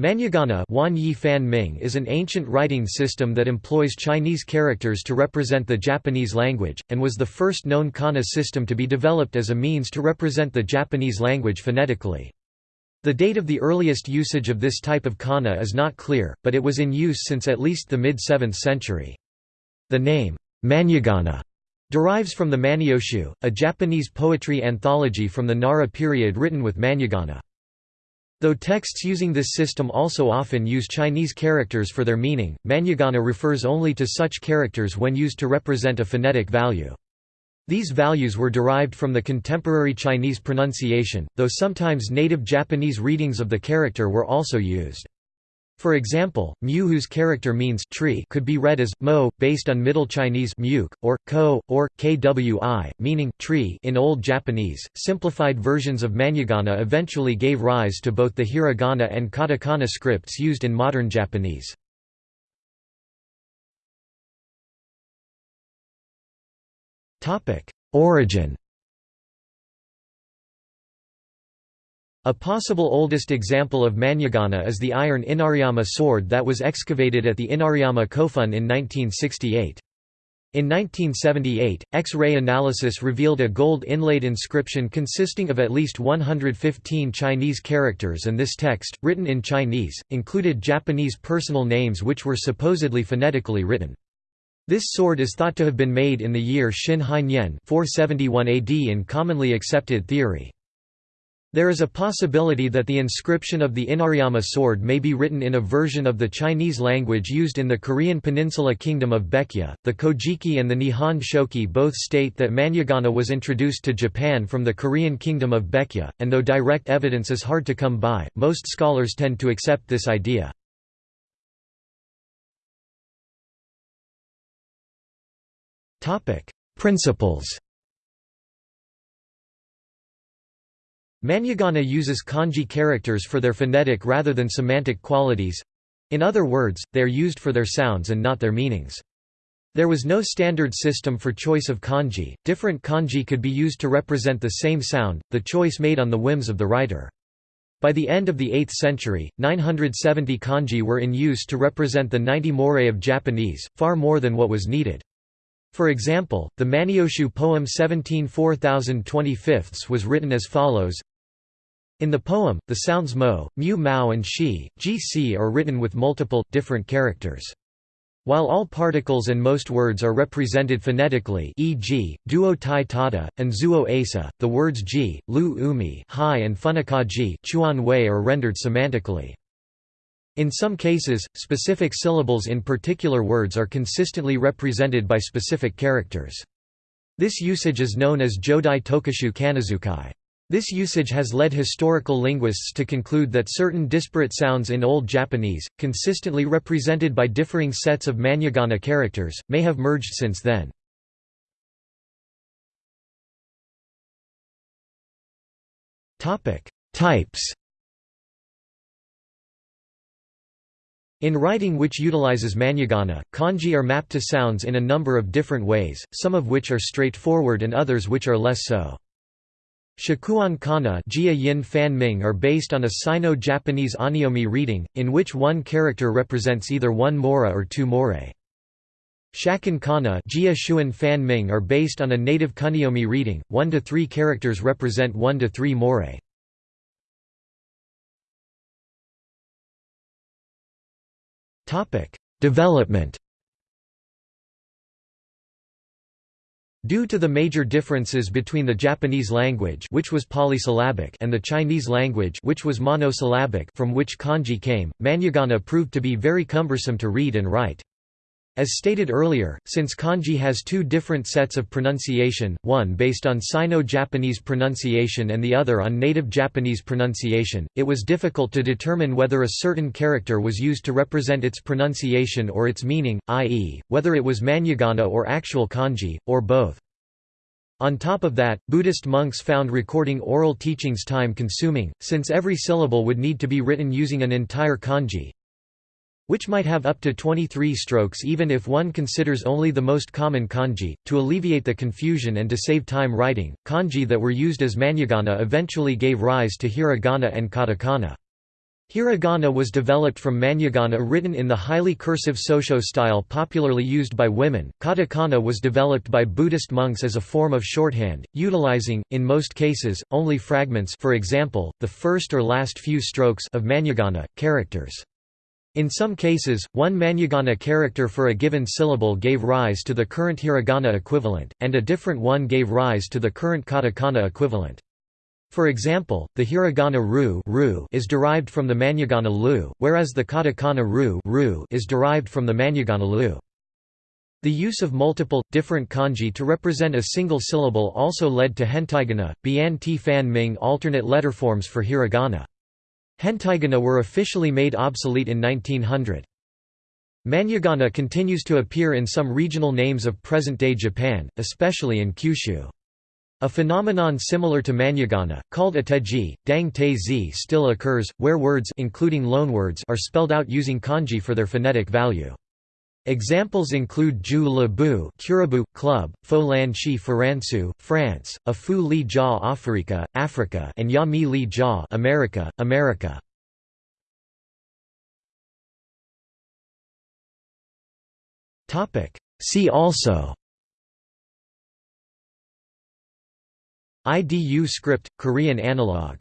Man'yōgana is an ancient writing system that employs Chinese characters to represent the Japanese language, and was the first known kana system to be developed as a means to represent the Japanese language phonetically. The date of the earliest usage of this type of kana is not clear, but it was in use since at least the mid-7th century. The name, Man'yōgana, derives from the Manyoshu, a Japanese poetry anthology from the Nara period written with Man'yōgana. Though texts using this system also often use Chinese characters for their meaning, Man'yōgana refers only to such characters when used to represent a phonetic value. These values were derived from the contemporary Chinese pronunciation, though sometimes native Japanese readings of the character were also used. For example, mu whose character means tree could be read as mo, based on Middle Chinese muk, or ko, or kwi, meaning tree in Old Japanese. Simplified versions of Man'yōgana eventually gave rise to both the hiragana and katakana scripts used in modern Japanese. Origin A possible oldest example of Man'yōgana is the iron Inariyama sword that was excavated at the Inariyama Kofun in 1968. In 1978, X-ray analysis revealed a gold inlaid inscription consisting of at least 115 Chinese characters and this text, written in Chinese, included Japanese personal names which were supposedly phonetically written. This sword is thought to have been made in the year Xin Hainian 471 AD in commonly accepted theory. There is a possibility that the inscription of the Inariyama sword may be written in a version of the Chinese language used in the Korean peninsula kingdom of Baekje. The Kojiki and the Nihon Shoki both state that Man'yōgana was introduced to Japan from the Korean kingdom of Baekje, and though direct evidence is hard to come by, most scholars tend to accept this idea. Principles Man'yōgana uses kanji characters for their phonetic rather than semantic qualities in other words, they are used for their sounds and not their meanings. There was no standard system for choice of kanji, different kanji could be used to represent the same sound, the choice made on the whims of the writer. By the end of the 8th century, 970 kanji were in use to represent the 90 morae of Japanese, far more than what was needed. For example, the Manyoshu poem 17 4025 was written as follows in the poem, the sounds mo, mu mao and shi, gc are written with multiple, different characters. While all particles and most words are represented phonetically e.g., duo tai tata, and zuo asa, the words ji, lu umi hi and funakaji chuan wei are rendered semantically. In some cases, specific syllables in particular words are consistently represented by specific characters. This usage is known as Jodai tokushu Kanazukai. This usage has led historical linguists to conclude that certain disparate sounds in Old Japanese, consistently represented by differing sets of Man'yōgana characters, may have merged since then. Types In writing which utilizes Man'yōgana, kanji are mapped to sounds in a number of different ways, some of which are straightforward and others which are less so. Shakuon kana Jia Yin Fan Ming are based on a Sino-Japanese on'yomi reading, in which one character represents either one mora or two morae. Shakkun kana Jia Shuan Fan Ming are based on a native kun'yomi reading, one to three characters represent one to three morae. Development Due to the major differences between the Japanese language which was polysyllabic and the Chinese language which was monosyllabic from which kanji came, Man'yōgana proved to be very cumbersome to read and write. As stated earlier, since kanji has two different sets of pronunciation, one based on Sino-Japanese pronunciation and the other on native Japanese pronunciation, it was difficult to determine whether a certain character was used to represent its pronunciation or its meaning, i.e., whether it was man'yōgana or actual kanji, or both. On top of that, Buddhist monks found recording oral teachings time-consuming, since every syllable would need to be written using an entire kanji, which might have up to 23 strokes even if one considers only the most common kanji. To alleviate the confusion and to save time writing, kanji that were used as man'yōgana eventually gave rise to hiragana and katakana. Hiragana was developed from Man'yōgana written in the highly cursive Sosho style popularly used by women. Katakana was developed by Buddhist monks as a form of shorthand, utilizing, in most cases, only fragments for example, the first or last few strokes of Man'yōgana, characters. In some cases, one Man'yōgana character for a given syllable gave rise to the current hiragana equivalent, and a different one gave rise to the current katakana equivalent. For example, the hiragana ru, ru is derived from the man'yōgana lu, whereas the katakana ru, ru is derived from the man'yōgana lu. The use of multiple, different kanji to represent a single syllable also led to hentaigana, bian ti fan ming alternate letterforms for hiragana. Hentaigana were officially made obsolete in 1900. Man'yōgana continues to appear in some regional names of present-day Japan, especially in Kyushu. A phenomenon similar to man'yōgana, called ateji, dang te zi still occurs, where words including loanwords are spelled out using kanji for their phonetic value. Examples include Ju Le Bu Kurabu, Club, Fo Lan Chi Faransu, France, A Fu Li Jia Africa, Africa and Ya Mi Li Jia America, America. See also IDU script, Korean analog